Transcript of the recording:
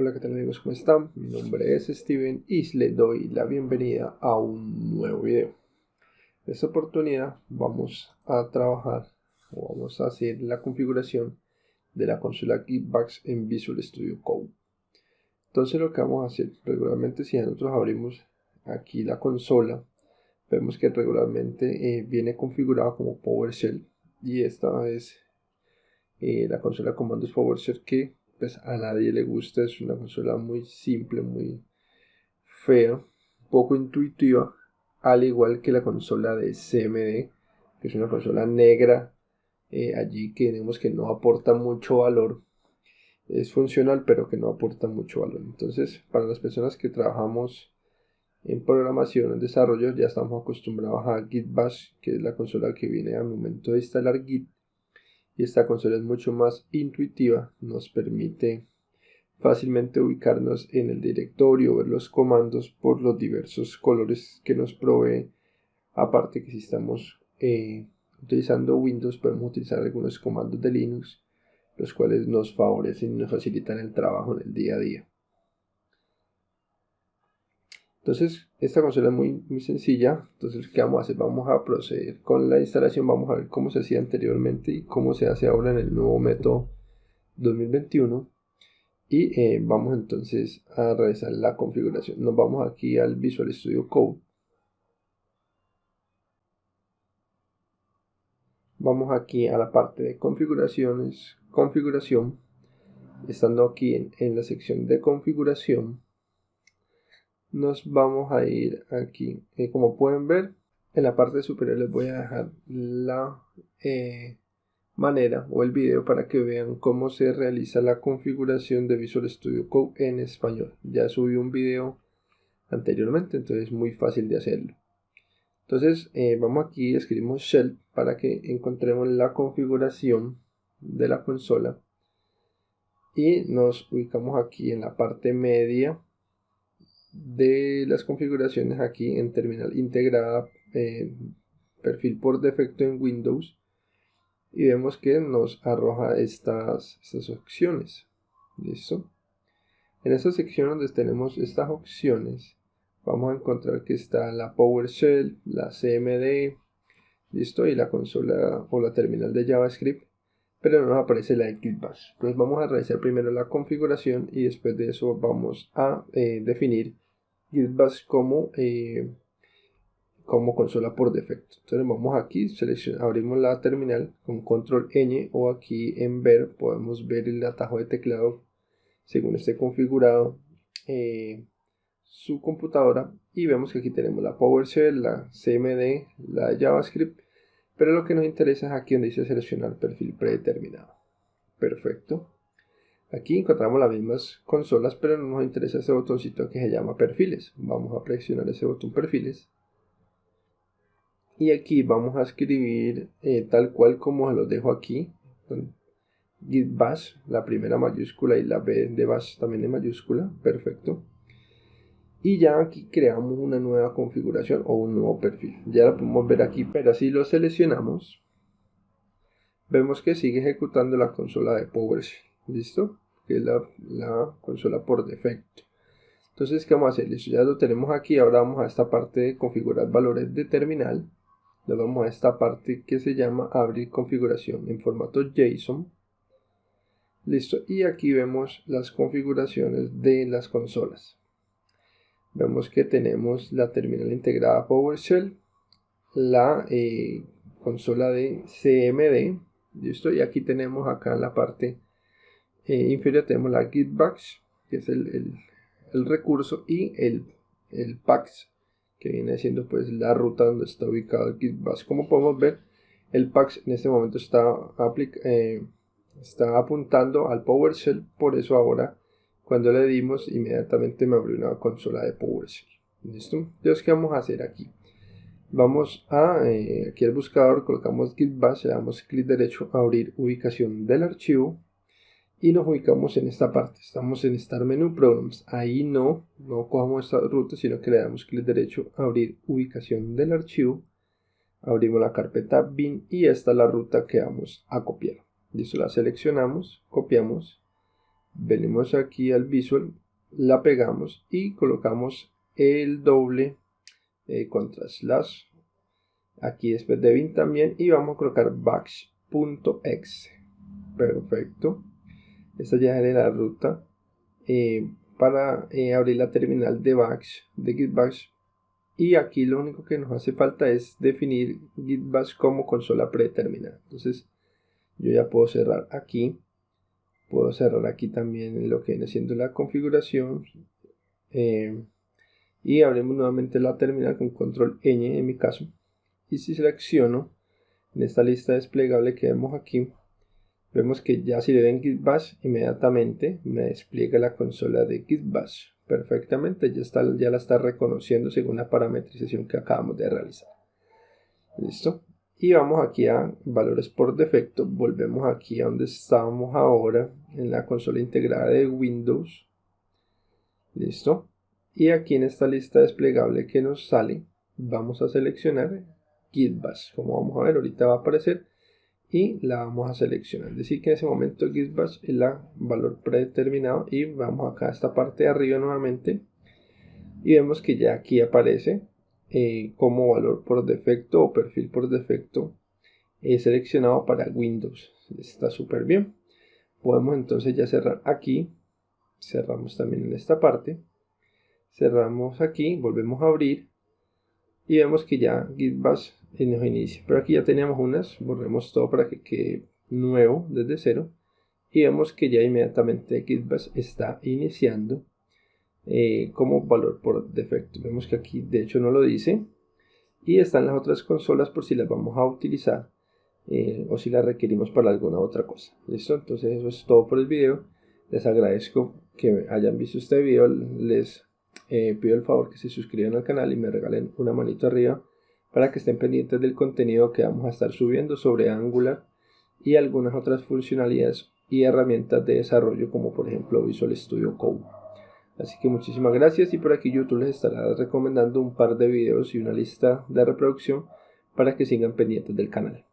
Hola, ¿qué tal amigos? ¿Cómo están? Mi nombre es Steven y les doy la bienvenida a un nuevo video. En esta oportunidad vamos a trabajar o vamos a hacer la configuración de la consola Geekbox en Visual Studio Code. Entonces lo que vamos a hacer, regularmente si nosotros abrimos aquí la consola, vemos que regularmente eh, viene configurada como PowerShell y esta es eh, la consola comandos PowerShell que pues a nadie le gusta, es una consola muy simple, muy fea, poco intuitiva, al igual que la consola de CMD, que es una consola negra, eh, allí que tenemos que no aporta mucho valor, es funcional pero que no aporta mucho valor. Entonces, para las personas que trabajamos en programación, en desarrollo, ya estamos acostumbrados a Git Bash, que es la consola que viene al momento de instalar Git y esta consola es mucho más intuitiva, nos permite fácilmente ubicarnos en el directorio, ver los comandos por los diversos colores que nos provee, aparte que si estamos eh, utilizando Windows podemos utilizar algunos comandos de Linux, los cuales nos favorecen y nos facilitan el trabajo en el día a día. Entonces, esta consola es muy, muy sencilla. Entonces, ¿qué vamos a hacer? Vamos a proceder con la instalación. Vamos a ver cómo se hacía anteriormente y cómo se hace ahora en el nuevo método 2021. Y eh, vamos entonces a realizar la configuración. Nos vamos aquí al Visual Studio Code. Vamos aquí a la parte de configuraciones, configuración. Estando aquí en, en la sección de configuración nos vamos a ir aquí. Eh, como pueden ver en la parte superior les voy a dejar la eh, manera o el video para que vean cómo se realiza la configuración de Visual Studio Code en español. Ya subí un video anteriormente entonces es muy fácil de hacerlo. Entonces eh, vamos aquí escribimos shell para que encontremos la configuración de la consola. Y nos ubicamos aquí en la parte media de las configuraciones aquí en terminal integrada eh, perfil por defecto en Windows y vemos que nos arroja estas, estas opciones. Listo en esta sección donde tenemos estas opciones vamos a encontrar que está la PowerShell, la CMD listo y la consola o la terminal de JavaScript pero no nos aparece la de Bash. Entonces vamos a realizar primero la configuración y después de eso vamos a eh, definir Gitbash como, eh, como consola por defecto. Entonces vamos aquí, abrimos la terminal con control N o aquí en ver podemos ver el atajo de teclado según esté configurado eh, su computadora y vemos que aquí tenemos la PowerShell, la CMD, la JavaScript pero lo que nos interesa es aquí donde dice seleccionar perfil predeterminado. Perfecto. Aquí encontramos las mismas consolas, pero no nos interesa ese botoncito que se llama perfiles. Vamos a presionar ese botón perfiles. Y aquí vamos a escribir eh, tal cual como los dejo aquí. Git bash, la primera mayúscula y la B de bash también en mayúscula. Perfecto y ya aquí creamos una nueva configuración o un nuevo perfil. Ya lo podemos ver aquí pero si lo seleccionamos. Vemos que sigue ejecutando la consola de PowerShell listo que es la, consola por defecto. Entonces qué vamos a hacer listo ya lo tenemos aquí. Ahora vamos a esta parte de configurar valores de terminal. Nos vamos a esta parte que se llama abrir configuración en formato JSON. Listo y aquí vemos las configuraciones de las consolas vemos que tenemos la terminal integrada PowerShell, la eh, consola de CMD, ¿listo? y aquí tenemos acá en la parte eh, inferior tenemos la Gitbox, que es el, recurso, y el, el PAX, que viene siendo pues la ruta donde está ubicado el Gitbox. Como podemos ver, el PAX en este momento está, eh, está apuntando al PowerShell, por eso ahora cuando le dimos, inmediatamente me abrió una consola de PowerShell. ¿Listo? Entonces, ¿qué vamos a hacer aquí? Vamos a, eh, aquí al buscador, colocamos git bash, le damos clic derecho a abrir ubicación del archivo y nos ubicamos en esta parte. Estamos en Start Menu Programs. Ahí no, no cojamos esta ruta, sino que le damos clic derecho a abrir ubicación del archivo. Abrimos la carpeta bin y esta es la ruta que vamos a copiar. Listo, la seleccionamos, copiamos venimos aquí al visual la pegamos y colocamos el doble eh, contra slash. Aquí después de bin también y vamos a colocar bash.exe perfecto. Esta ya es la ruta. Eh, para eh, abrir la terminal de bash de git bash y aquí lo único que nos hace falta es definir git bash como consola predeterminada. Entonces yo ya puedo cerrar aquí puedo cerrar aquí también lo que viene siendo la configuración. Eh, y abrimos nuevamente la terminal con control N en mi caso. Y si selecciono en esta lista desplegable que vemos aquí vemos que ya si le den git bash inmediatamente me despliega la consola de git bash perfectamente. Ya, está, ya la está reconociendo según la parametrización que acabamos de realizar. Listo y vamos aquí a valores por defecto. Volvemos aquí a donde estábamos ahora en la consola integrada de Windows. Listo. Y aquí en esta lista desplegable que nos sale vamos a seleccionar Gitbash como vamos a ver ahorita va a aparecer y la vamos a seleccionar. Decir que en ese momento Gitbash es el valor predeterminado y vamos acá a esta parte de arriba nuevamente. Y vemos que ya aquí aparece eh, como valor por defecto o perfil por defecto he seleccionado para Windows. Está súper bien. Podemos entonces ya cerrar aquí. Cerramos también en esta parte. Cerramos aquí, volvemos a abrir y vemos que ya GitBash nos inicia. Pero aquí ya teníamos unas, borremos todo para que quede nuevo desde cero y vemos que ya inmediatamente GitBash está iniciando eh, como valor por defecto. Vemos que aquí de hecho no lo dice. Y están las otras consolas por si las vamos a utilizar eh, o si las requerimos para alguna otra cosa. ¿Listo? Entonces eso es todo por el video. Les agradezco que hayan visto este video. Les eh, pido el favor que se suscriban al canal y me regalen una manito arriba para que estén pendientes del contenido que vamos a estar subiendo sobre Angular y algunas otras funcionalidades y herramientas de desarrollo como por ejemplo Visual Studio Code. Así que muchísimas gracias y por aquí YouTube les estará recomendando un par de videos y una lista de reproducción para que sigan pendientes del canal.